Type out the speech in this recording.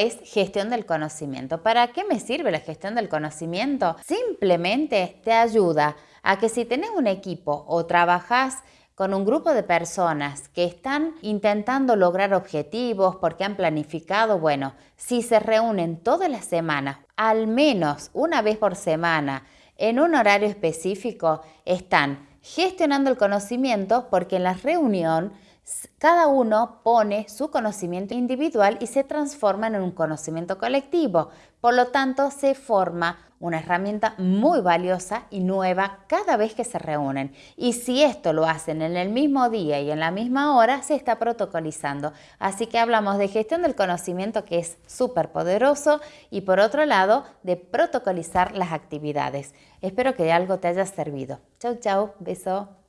es gestión del conocimiento. ¿Para qué me sirve la gestión del conocimiento? Simplemente te ayuda a que si tenés un equipo o trabajas con un grupo de personas que están intentando lograr objetivos porque han planificado, bueno, si se reúnen todas las semanas, al menos una vez por semana, en un horario específico, están gestionando el conocimiento porque en la reunión cada uno pone su conocimiento individual y se transforma en un conocimiento colectivo. Por lo tanto, se forma una herramienta muy valiosa y nueva cada vez que se reúnen. Y si esto lo hacen en el mismo día y en la misma hora, se está protocolizando. Así que hablamos de gestión del conocimiento que es súper poderoso y por otro lado, de protocolizar las actividades. Espero que algo te haya servido. Chau, chau, beso.